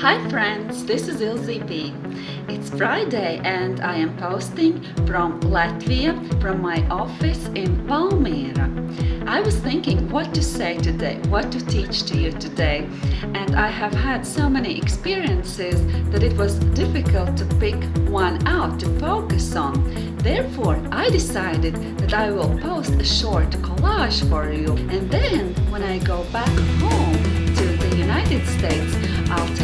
Hi friends, this is Ilze B. It's Friday and I am posting from Latvia from my office in Valmiera. I was thinking what to say today, what to teach to you today and I have had so many experiences that it was difficult to pick one out to focus on. Therefore, I decided that I will post a short collage for you and then when I go back home to the United States, I'll